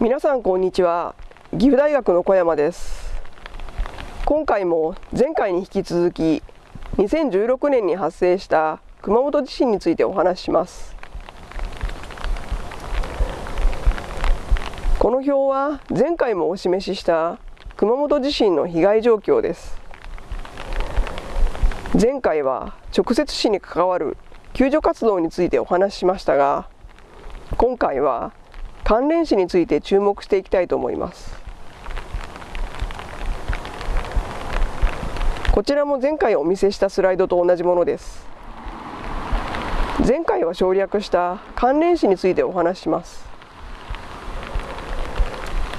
皆さんこんにちは。岐阜大学の小山です。今回も前回に引き続き2016年に発生した熊本地震についてお話しします。この表は前回もお示しした熊本地震の被害状況です。前回は直接死に関わる救助活動についてお話ししましたが今回は関連死について注目していきたいと思います。こちらも前回お見せしたスライドと同じものです。前回は省略した関連死についてお話しします。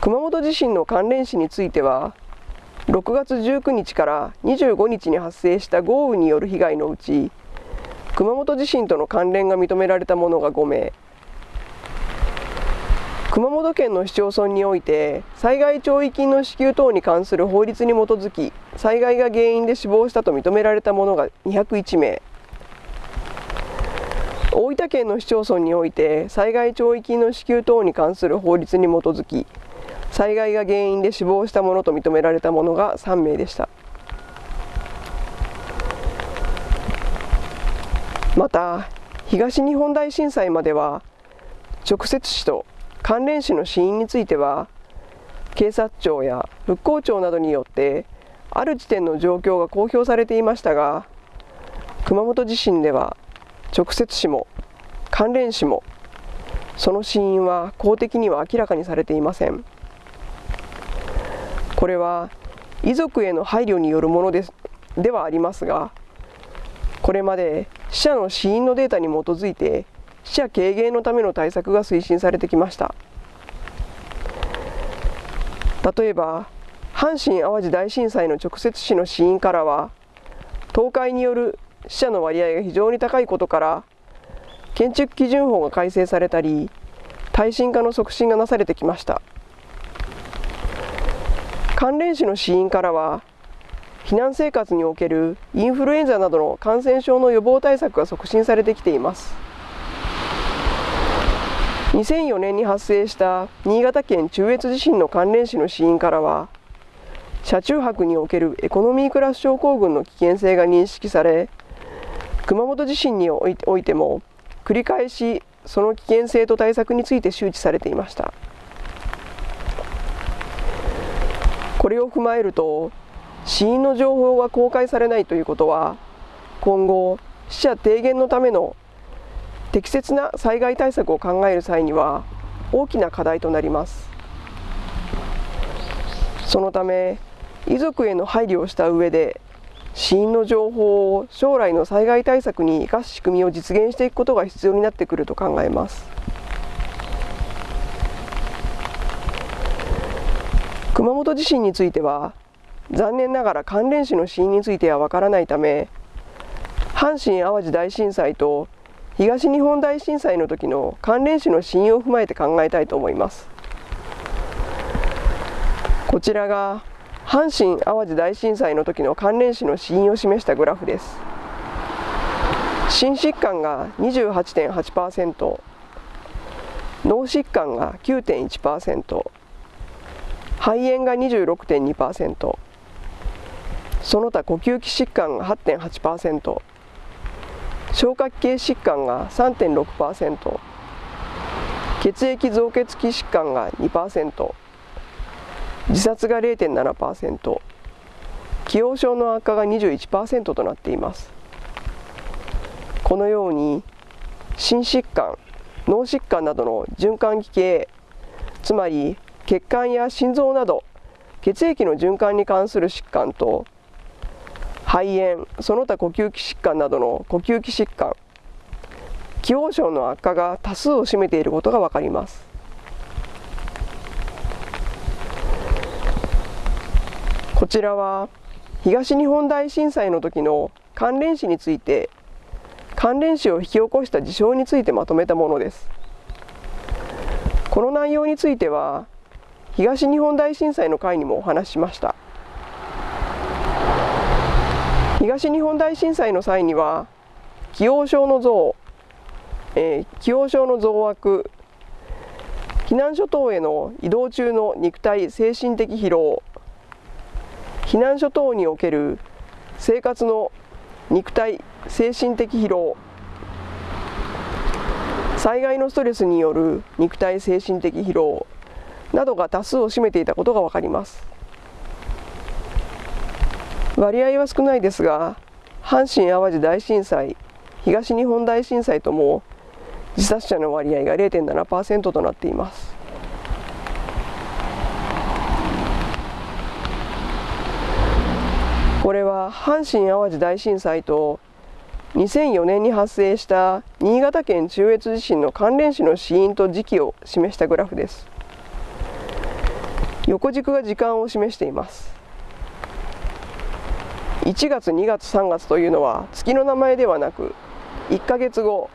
熊本地震の関連死については6月19日から25日に発生した豪雨による被害のうち熊本地震との関連が認められたものが5名。熊本県の市町村において災害弔慰金の支給等に関する法律に基づき災害が原因で死亡したと認められたものが201名。大分県の市町村において災害弔慰金の支給等に関する法律に基づき災害が原因で死亡したものと認められたものが3名でした。また東日本大震災までは直接死と関連死の死因については警察庁や復興庁などによってある時点の状況が公表されていましたが熊本地震では直接死も関連死もその死因は公的には明らかにされていません。これは遺族への配慮によるものですではありますがこれまで死者の死因のデータに基づいて死者軽減のための対策が推進されてきました。例えば阪神・淡路大震災の直接死の死因からは倒壊による死者の割合が非常に高いことから建築基準法が改正されたり耐震化の促進がなされてきました。関連死の死因からは避難生活におけるインフルエンザなどの感染症の予防対策が促進されてきています。2004年に発生した新潟県中越地震の関連死の死因からは車中泊におけるエコノミークラス症候群の危険性が認識され熊本地震においても繰り返しその危険性と対策について周知されていました。これを踏まえると死因の情報が公開されないということは今後死者低減のための適切な災害対策を考える際には大きな課題となります。そのため遺族への配慮をした上で死因の情報を将来の災害対策に生かす仕組みを実現していくことが必要になってくると考えます。熊本地震については残念ながら関連死の死因についてはわからないため阪神・淡路大震災と東日本大震災の時の関連死の死因を踏まえて考えたいと思います。こちらが阪神・淡路大震災の時の関連死の死因を示したグラフです。心疾患が28.8%脳疾患が9.1%肺炎が26.2%その他呼吸器疾患が8.8%消化器系疾患が3.6%血液造血器疾患が2%自殺が0.7%既往症の悪化が21%となっています。このように心疾患脳疾患などの循環器系つまり血管や心臓など血液の循環に関する疾患と肺炎その他呼吸器疾患などの呼吸器疾患既往症の悪化が多数を占めていることが分かります。こちらは東日本大震災の時の関連死について関連死を引き起こした事象についてまとめたものです。この内容については東日本大震災の回にもお話ししました。東日本大震災の際には既往症の増、えー、既往症の増悪避難所等への移動中の肉体精神的疲労避難所等における生活の肉体精神的疲労災害のストレスによる肉体精神的疲労などが多数を占めていたことが分かります。割合は少ないですが阪神・淡路大震災東日本大震災とも自殺者の割合が0.7%となっています。これは阪神・淡路大震災と2004年に発生した新潟県中越地震の関連死の死因と時期を示したグラフです。横軸が時間を示しています。1月2月3月というのは月の名前ではなく1ヶ月後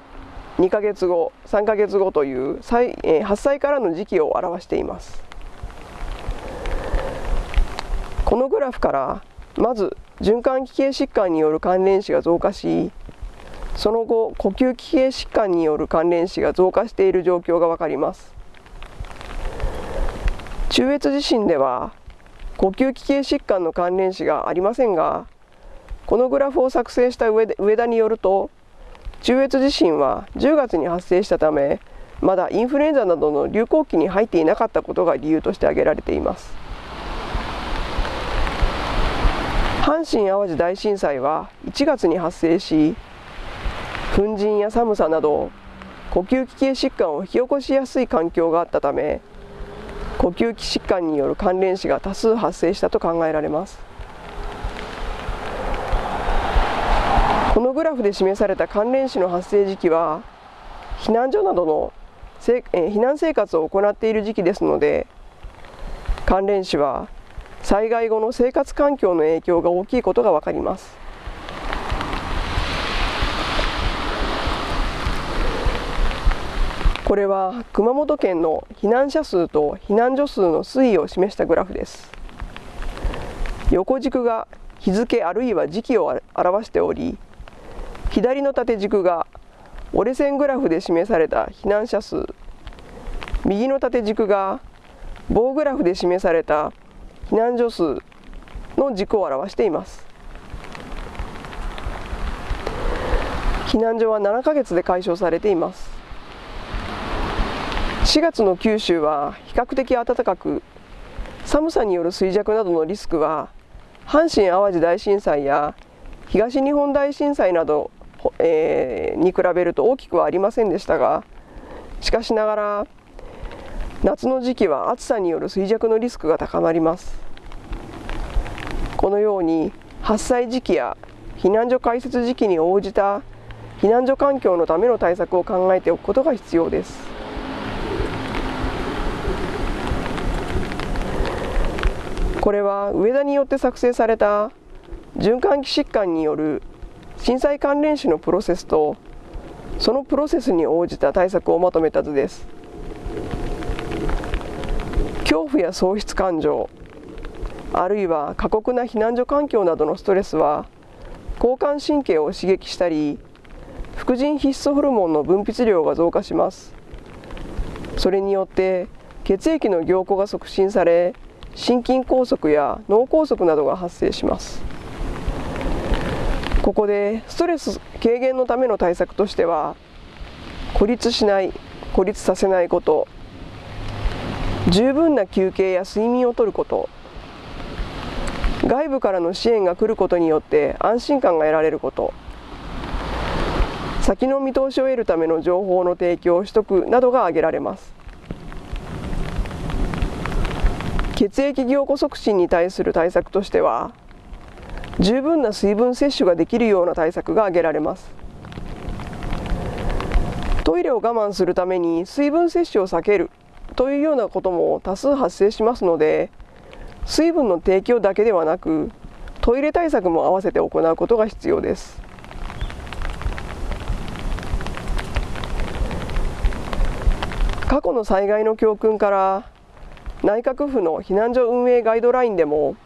2ヶ月後3ヶ月後という発災からの時期を表しています。このグラフからまず循環器系疾患による関連死が増加しその後呼吸器系疾患による関連死が増加している状況が分かります。中越地震では呼吸器系疾患の関連死がありませんがこのグラフを作成した上田によると中越地震は10月に発生したためまだインフルエンザなどの流行期に入っていなかったことが理由として挙げられています。阪神・淡路大震災は1月に発生し粉塵や寒さなど呼吸器系疾患を引き起こしやすい環境があったため呼吸器疾患による関連死が多数発生したと考えられます。のグラフで示された関連死の発生時期は避難所などの避難生活を行っている時期ですので関連死は災害後の生活環境の影響が大きいことが分かります。これは熊本県の避難者数と避難所数の推移を示したグラフです。横軸が日付あるいは時期を表しており左の縦軸が折れ線グラフで示された避難者数。右の縦軸が棒グラフで示された避難所数の軸を表しています。避難所は7ヶ月で解消されています。4月の九州は比較的暖かく寒さによる衰弱などのリスクは阪神・淡路大震災や東日本大震災など、えー、に比べると大きくはありませんでしたがしかしながら夏の時期は暑さによる衰弱のリスクが高まります。このように発災時期や避難所開設時期に応じた避難所環境のための対策を考えておくことが必要です。これは上田によって作成された循環器疾患による震災関連死のプロセスとそのプロセスに応じた対策をまとめた図です。恐怖や喪失感情あるいは過酷な避難所環境などのストレスは交感神経を刺激したり副腎必須ホルモンの分泌量が増加します。それによって血液の凝固が促進され心筋梗塞や脳梗塞などが発生します。ここでストレス軽減のための対策としては孤立しない孤立させないこと十分な休憩や睡眠をとること外部からの支援が来ることによって安心感が得られること先の見通しを得るための情報の提供を取得などが挙げられます。血液凝固促進に対する対策としては十分な水分摂取ができるような対策が挙げられます。トイレを我慢するために水分摂取を避けるというようなことも多数発生しますので水分の提供だけではなくトイレ対策も合わせて行うことが必要です。過去の災害の教訓から内閣府の避難所運営ガイドラインでも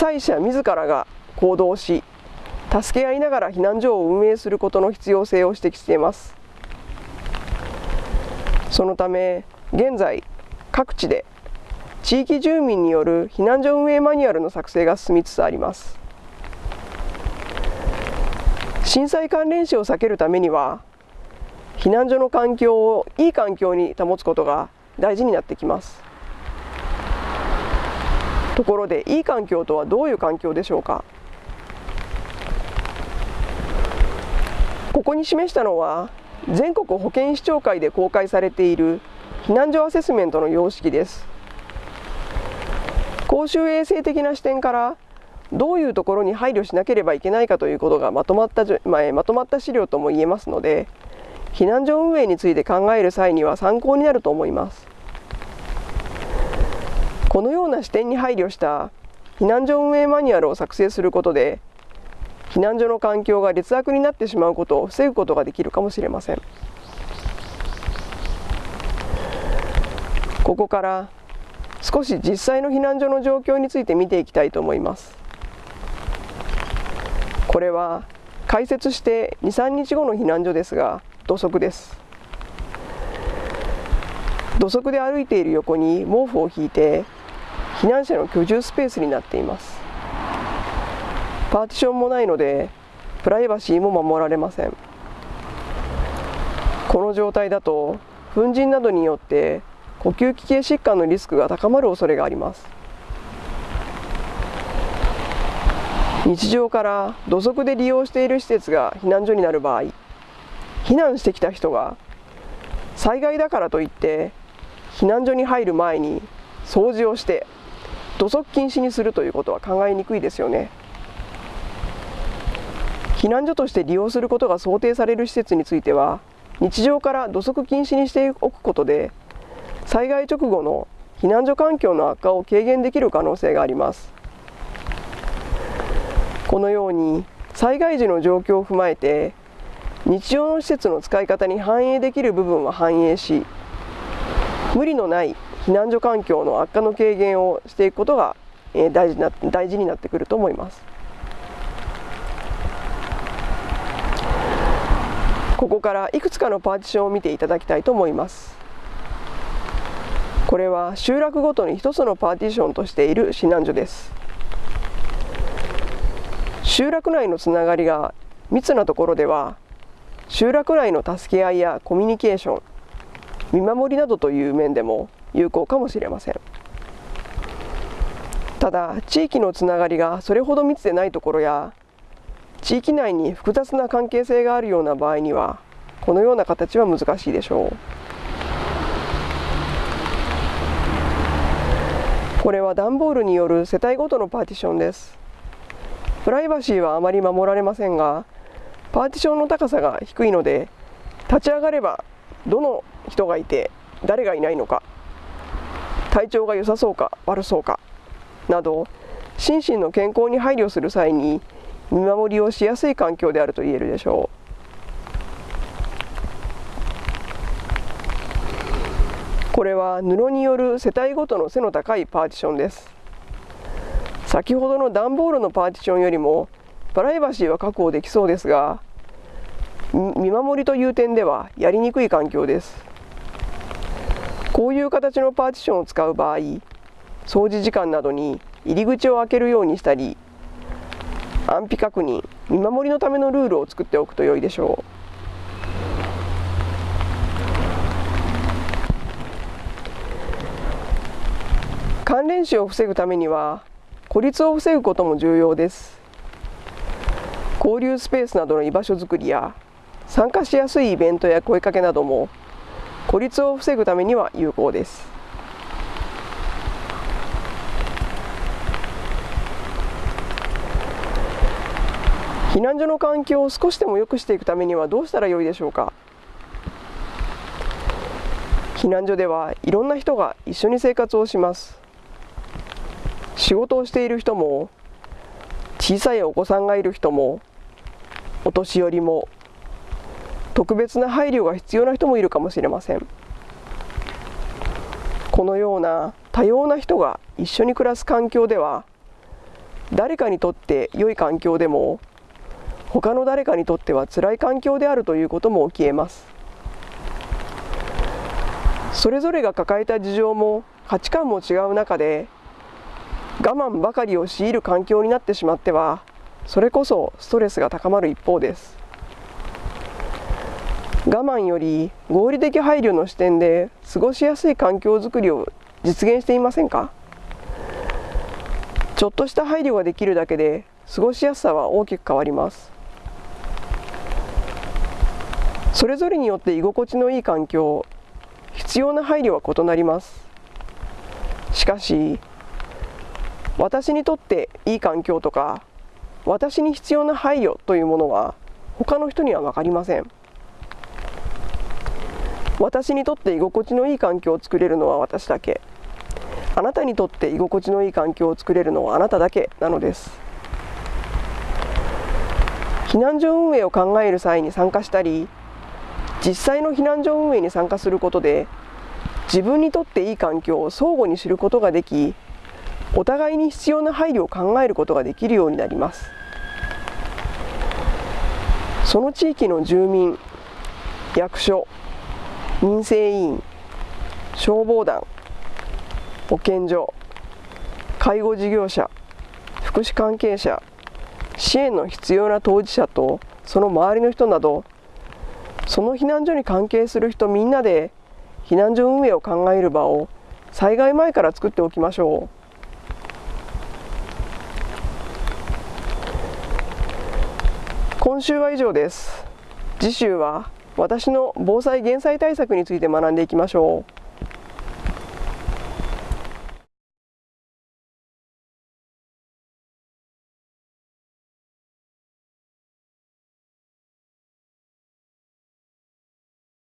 災者自らが行動し助け合いながら避難所を運営することの必要性を指摘しています。そのため現在各地で地域住民による避難所運営マニュアルの作成が進みつつあります。震災関連死を避けるためには避難所の環境をいい環境に保つことが大事になってきます。ところでいい環境とはどういう環境でしょうか？ここに示したのは全国保健市長会で公開されている避難所アセスメントの様式です。公衆衛生的な視点からどういうところに配慮しなければいけないかということがまとまった、まとまった資料とも言えますので避難所運営について考える際には参考になると思います。このような視点に配慮した避難所運営マニュアルを作成することで避難所の環境が劣悪になってしまうことを防ぐことができるかもしれません。ここから少し実際の避難所の状況について見ていきたいと思います。これは開設して23日後の避難所ですが土足です。土足で歩いている横に毛布を引いて避難者の居住スペースになっています。パーティションもないのでプライバシーも守られません。この状態だと粉塵などによって呼吸器系疾患のリスクが高まる恐れがあります。日常から土足で利用している施設が避難所になる場合避難してきた人が災害だからといって避難所に入る前に掃除をして土足禁止にするということは考えにくいですよね。避難所として利用することが想定される施設については日常から土足禁止にしておくことで災害直後の避難所環境の悪化を軽減できる可能性があります。このように災害時の状況を踏まえて日常の施設の使い方に反映できる部分は反映し無理のない避難所環境の悪化の軽減をしていくことが大事な大事になってくると思います。ここからいくつかのパーティションを見ていただきたいと思いますこれは集落ごとに一つのパーティションとしている避難所です集落内のつながりが密なところでは集落内の助け合いやコミュニケーション見守りなどという面でも有効かもしれません。ただ地域のつながりがそれほど密でないところや地域内に複雑な関係性があるような場合にはこのような形は難しいでしょう。これは段ボールによる世帯ごとのパーティションです。プライバシーはあまり守られませんがパーティションの高さが低いので立ち上がればどの人がいて誰がいないのか体調が良さそうか悪そうかなど心身の健康に配慮する際に見守りをしやすい環境であると言えるでしょう。これは布による世帯ごとの背の高いパーティションです。先ほどの段ボールのパーティションよりもプライバシーは確保できそうですが見守りという点ではやりにくい環境です。こういう形のパーティションを使う場合掃除時間などに入り口を開けるようにしたり安否確認見守りのためのルールを作っておくと良いでしょう。関連死を防ぐためには孤立を防ぐことも重要です。交流スペースなどの居場所づくりや参加しやすいイベントや声かけなども孤立を防ぐためには有効です。避難所の環境を少しでも良くしていくためにはどうしたらよいでしょうか。避難所ではいろんな人が一緒に生活をします。仕事をしている人も小さいお子さんがいる人もお年寄りも特別な配慮が必要な人もいるかもしれません。このような多様な人が一緒に暮らす環境では誰かにとって良い環境でも他の誰かにとっては辛い環境であるということも起きえます。それぞれが抱えた事情も価値観も違う中で我慢ばかりを強いる環境になってしまってはそれこそストレスが高まる一方です。我慢より合理的配慮の視点で過ごしやすい環境づくりを実現していませんか？ちょっとした配慮ができるだけで過ごしやすさは大きく変わります。それぞれによって居心地のいい環境必要な配慮は異なります。しかし私にとっていい環境とか私に必要な配慮というものは他の人には分かりません。私にとって居心地のいい環境を作れるのは私だけ。あなたにとって居心地のいい環境を作れるのはあなただけなのです。避難所運営を考える際に参加したり実際の避難所運営に参加することで自分にとっていい環境を相互に知ることができお互いに必要な配慮を考えることができるようになります。その地域の住民役所民生委員消防団保健所介護事業者福祉関係者支援の必要な当事者とその周りの人などその避難所に関係する人みんなで避難所運営を考える場を災害前から作っておきましょう。今週は以上です。次週は私の防災減災対策について学んでいきましょう。